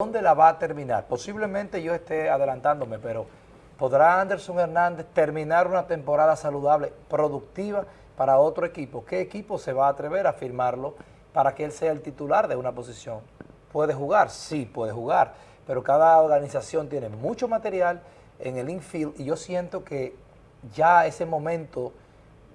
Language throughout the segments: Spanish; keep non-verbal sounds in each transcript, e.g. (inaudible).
dónde la va a terminar. Posiblemente yo esté adelantándome, pero ¿podrá Anderson Hernández terminar una temporada saludable, productiva para otro equipo? ¿Qué equipo se va a atrever a firmarlo para que él sea el titular de una posición? ¿Puede jugar? Sí, puede jugar, pero cada organización tiene mucho material en el infield y yo siento que ya ese momento,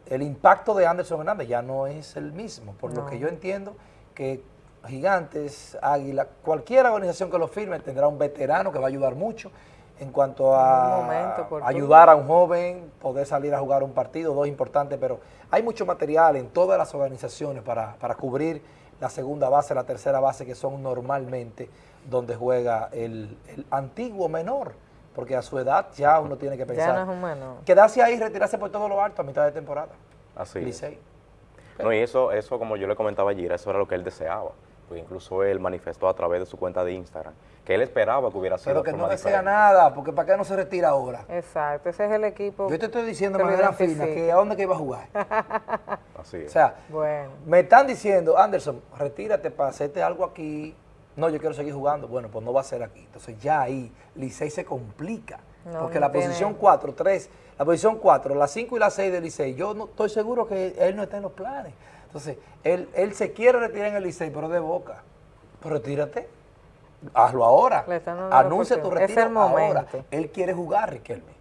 el impacto de Anderson Hernández ya no es el mismo, por lo que yo entiendo que Gigantes, Águila, cualquier organización que lo firme tendrá un veterano que va a ayudar mucho en cuanto a ayudar a un joven, poder salir a jugar un partido, dos importantes, pero hay mucho material en todas las organizaciones para, para cubrir la segunda base, la tercera base, que son normalmente donde juega el, el antiguo menor, porque a su edad ya uno tiene que pensar. Ya no es. Quedarse ahí y retirarse por todo lo alto a mitad de temporada. Así Licey. No, y eso, eso, como yo le comentaba ayer, eso era lo que él deseaba. Pues incluso él manifestó a través de su cuenta de Instagram que él esperaba que hubiera sido Pero que no desea nada, porque ¿para qué no se retira ahora? Exacto, ese es el equipo. Yo te estoy diciendo de manera fina que a dónde que iba a jugar. (laughs) Así es. O sea, bueno. me están diciendo, Anderson, retírate para hacerte algo aquí. No, yo quiero seguir jugando. Bueno, pues no va a ser aquí. Entonces ya ahí Licey se complica. porque la posición 4, 3, la posición 4, la 5 y la 6 de Licey, yo no estoy seguro que él no está en los planes. Entonces, él, él se quiere retirar en el Licey, pero de boca. Pues retírate. Hazlo ahora. Anuncia tu retiro es el ahora. Él quiere jugar, Riquelme.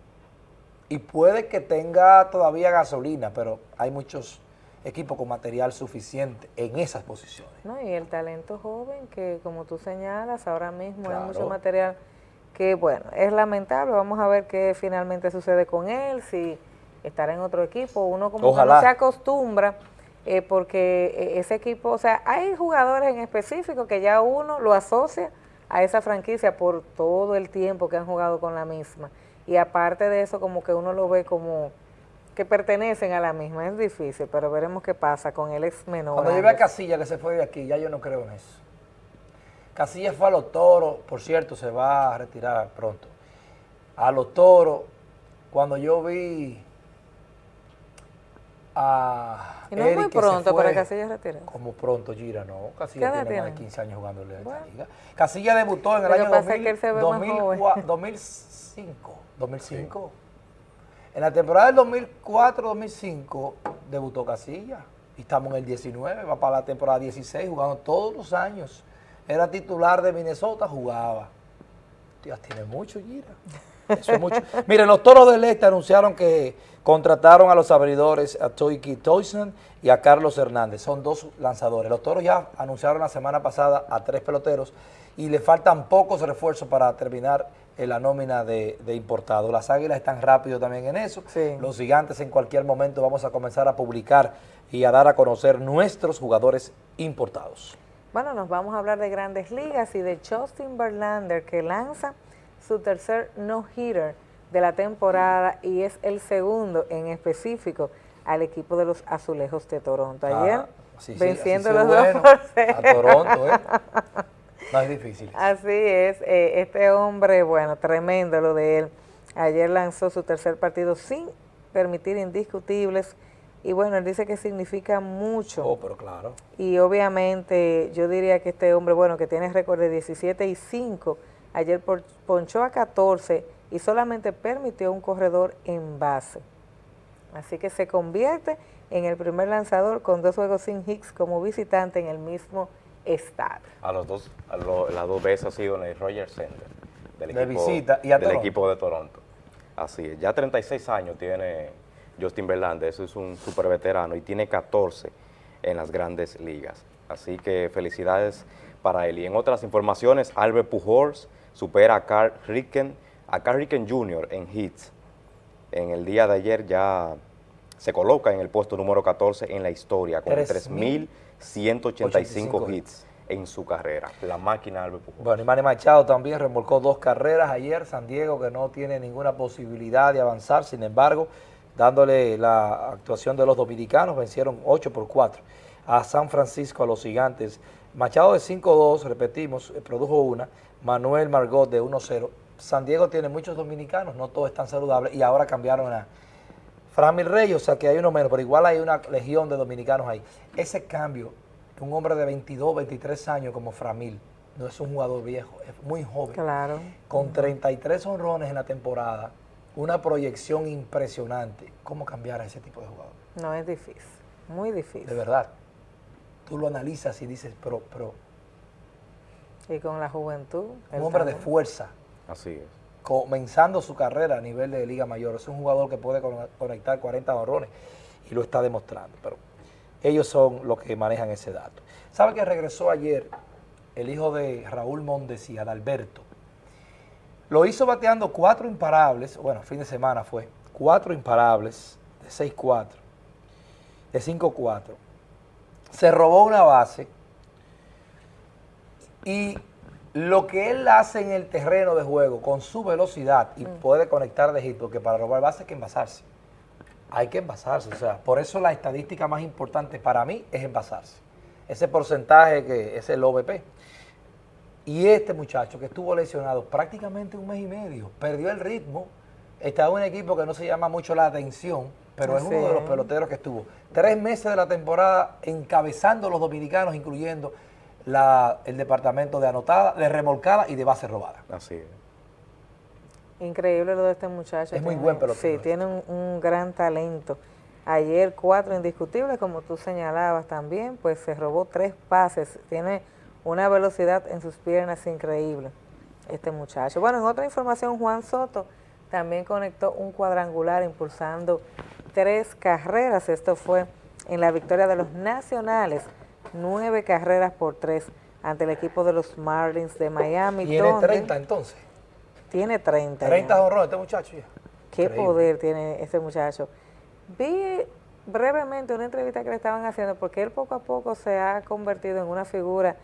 Y puede que tenga todavía gasolina, pero hay muchos equipos con material suficiente en esas posiciones. No, y el talento joven que, como tú señalas, ahora mismo hay mucho material que, bueno, es lamentable. Vamos a ver qué finalmente sucede con él, si estará en otro equipo. Uno como que no se acostumbra eh, porque eh, ese equipo, o sea, hay jugadores en específico que ya uno lo asocia a esa franquicia por todo el tiempo que han jugado con la misma. Y aparte de eso, como que uno lo ve como que pertenecen a la misma. Es difícil, pero veremos qué pasa con el ex menor. Cuando yo a Casilla que se fue de aquí, ya yo no creo en eso. Casilla fue a los toros, por cierto, se va a retirar pronto. A los toros, cuando yo vi a y no es muy pronto para Casilla retirar. Como pronto, Gira, no. Casilla tiene, más de 15 años jugando en la liga. Casilla debutó en el año 2005. 2005. En la temporada del 2004-2005 debutó Casilla. Y estamos en el 19, va para la temporada 16, jugando todos los años. Era titular de Minnesota, jugaba. Dios, tiene mucho, Gira. Eso es mucho. (laughs) Miren, los Toros del Este anunciaron que contrataron a los abridores a Toiki Toyson y a Carlos Hernández. Son dos lanzadores. Los Toros ya anunciaron la semana pasada a tres peloteros y le faltan pocos refuerzos para terminar en la nómina de, de importado. Las Águilas están rápido también en eso. Los Gigantes en cualquier momento vamos a comenzar a publicar y a dar a conocer nuestros jugadores importados. Bueno, nos vamos a hablar de grandes ligas y de Justin Verlander que lanza su tercer no-hitter de la temporada y es el segundo en específico al equipo de los Azulejos de Toronto. Ayer ah, venciendo los dos por A Toronto, ¿eh? (laughs) No es difícil. Así es. Eh, este hombre, bueno, tremendo lo de él. Ayer lanzó su tercer partido sin permitir indiscutibles y bueno, él dice que significa mucho. Oh, pero claro. Y obviamente yo diría que este hombre, bueno, que tiene récord de 17 y 5 Ayer ponchó a 14 y solamente permitió un corredor en base. Así que se convierte en el primer lanzador con dos juegos sin hits como visitante en el mismo estado. A los dos, a las dos veces ha sido en el Roger Center del, de equipo, visita y del equipo de Toronto. Así es, ya 36 años tiene Justin Verlander, eso es un super veterano y tiene 14 en las grandes ligas. Así que felicidades para él. Y en otras informaciones, Albert Pujols supera a Carl Ricken, a Carl Ricken Jr. en hits. En el día de ayer ya se coloca en el puesto número 14 en la historia, con 3.185 hits en su carrera, la máquina Albert Pujols. Bueno, y Manny Machado también remolcó dos carreras ayer, San Diego que no tiene ninguna posibilidad de avanzar, sin embargo, dándole la actuación de los dominicanos, vencieron 8 por 4 a San Francisco, a los gigantes. Machado de 5-2, repetimos, eh, produjo una, Manuel Margot de 1-0. San Diego tiene muchos dominicanos, no todos están saludables, y ahora cambiaron a Framil Reyes, o sea que hay uno menos, pero igual hay una legión de dominicanos ahí. Ese cambio, un hombre de 22, 23 años como Framil, no es un jugador viejo, es muy joven. Claro. Con 33 honrones en la temporada, una proyección impresionante. ¿Cómo cambiar a ese tipo de jugador? No, es difícil, muy difícil. De verdad. Tú lo analizas y dices, pero... pero y con la juventud. Un hombre de fuerza. Así es. Comenzando su carrera a nivel de Liga Mayor. Es un jugador que puede conectar 40 honrones y lo está demostrando. Pero ellos son los que manejan ese dato. ¿Sabe que regresó ayer el hijo de Raúl Mondes y Adalberto? Lo hizo bateando cuatro imparables, bueno, fin de semana fue, cuatro imparables de 6-4, de 5-4. Se robó una base y lo que él hace en el terreno de juego con su velocidad y mm. puede conectar de hit, porque para robar base hay que envasarse. Hay que envasarse, o sea, por eso la estadística más importante para mí es envasarse. Ese porcentaje que es el OVP. Y este muchacho que estuvo lesionado prácticamente un mes y medio, perdió el ritmo, estaba en un equipo que no se llama mucho la atención, pero es uno de los peloteros que estuvo tres meses de la temporada encabezando los dominicanos, incluyendo la, el departamento de anotada, de remolcada y de base robada. Así es. Increíble lo de este muchacho. Es muy buen pelotero. Sí, tiene un, gran talento. Ayer cuatro indiscutibles, como tú señalabas también, pues se robó tres pases. Tiene una velocidad en sus piernas increíble este muchacho. Bueno, en otra información, Juan Soto también conectó un cuadrangular impulsando tres carreras. Esto fue en la victoria de los Nacionales, nueve carreras por tres ante el equipo de los Marlins de Miami. ¿Tiene 30 entonces? Tiene 30. 30 horrores este muchacho ya. Qué poder tiene este muchacho. Vi brevemente una entrevista que le estaban haciendo porque él poco a poco se ha convertido en una figura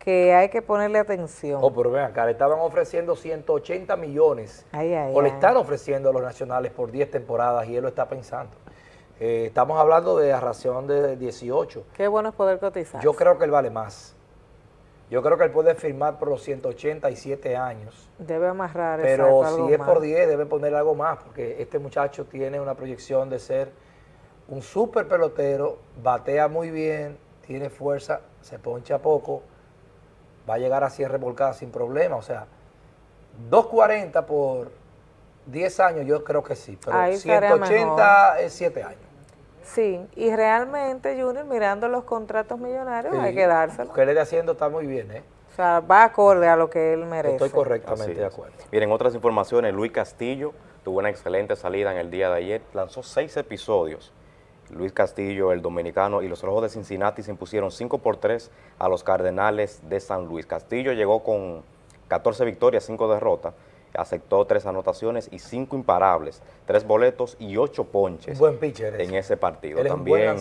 que hay que ponerle atención. Oh, pero ven acá, le estaban ofreciendo 180 millones. o le están ofreciendo a los nacionales por 10 temporadas y él lo está pensando. Eh, estamos hablando de la ración de 18. Qué bueno es poder cotizar. Yo creo que él vale más. Yo creo que él puede firmar por los 187 años. Debe amarrar Pero si es por 10, debe poner algo más, porque este muchacho tiene una proyección de ser un súper pelotero, batea muy bien, tiene fuerza, se poncha poco, va a llegar a 100 revolcadas sin problema. O sea, 240 por 10 años yo creo que sí, pero 180 es 7 años. Sí, y realmente, Junior, mirando los contratos millonarios, hay que dárselo. Lo que él está haciendo está muy bien, ¿eh? O sea, va acorde a lo que él merece. Estoy correctamente de acuerdo. Miren, otras informaciones, Luis Castillo tuvo una excelente salida en el día de ayer, lanzó seis episodios Luis Castillo, el dominicano, y los Rojos de Cincinnati se impusieron 5 por 3 a los Cardenales de San Luis. Castillo llegó con 14 victorias, 5 derrotas, aceptó 3 anotaciones y 5 imparables, 3 boletos y 8 ponches buen pitcher en ese partido. también,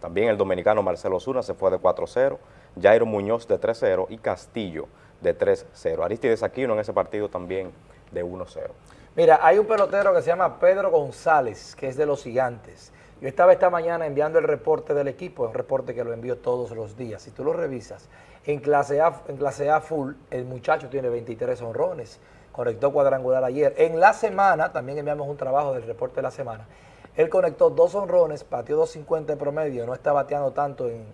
también el dominicano Marcelo Zuna se fue de 4-0, Jairo Muñoz de 3-0 y Castillo de 3-0. Aristides Aquino en ese partido también de 1-0. Mira, hay un pelotero que se llama Pedro González, que es de los gigantes. Yo estaba esta mañana enviando el reporte del equipo, un reporte que lo envío todos los días. Si tú lo revisas, en clase A, en clase A full, el muchacho tiene 23 honrones, conectó cuadrangular ayer. En la semana, también enviamos un trabajo del reporte de la semana, él conectó dos honrones, batió 2.50 en promedio, no está bateando tanto en,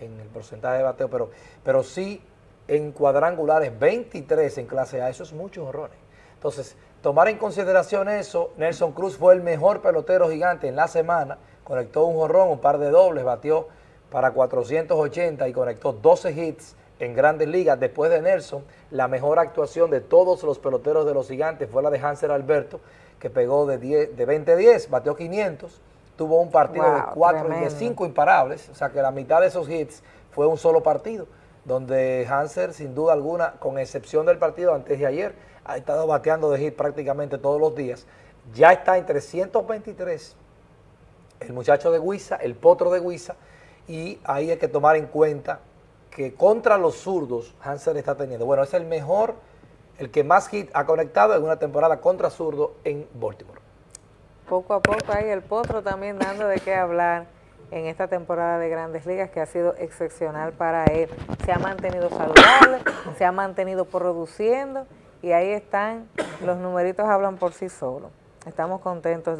el porcentaje de bateo, pero, pero sí en cuadrangulares, 23 en clase A, eso es muchos honrones. Entonces, tomar en consideración eso, Nelson Cruz fue el mejor pelotero gigante en la semana, conectó un jorrón, un par de dobles, batió para 480 y conectó 12 hits en grandes ligas. Después de Nelson, la mejor actuación de todos los peloteros de los gigantes fue la de Hanser Alberto, que pegó de, de 20-10, batió 500, tuvo un partido de 4 y de 5 imparables, o sea que la mitad de esos hits fue un solo partido, donde Hanser, sin duda alguna, con excepción del partido antes de ayer, ha estado bateando de hit prácticamente todos los días. Ya está en 323 el muchacho de Huiza, el potro de Huiza, y ahí hay que tomar en cuenta que contra los zurdos Hansen está teniendo. Bueno, es el mejor, el que más hit ha conectado en una temporada contra zurdo en Baltimore. Poco a poco ahí el potro también dando de qué hablar en esta temporada de Grandes Ligas que ha sido excepcional para él. Se ha mantenido saludable, se ha mantenido produciendo y ahí están, los numeritos hablan por sí solos. Estamos contentos de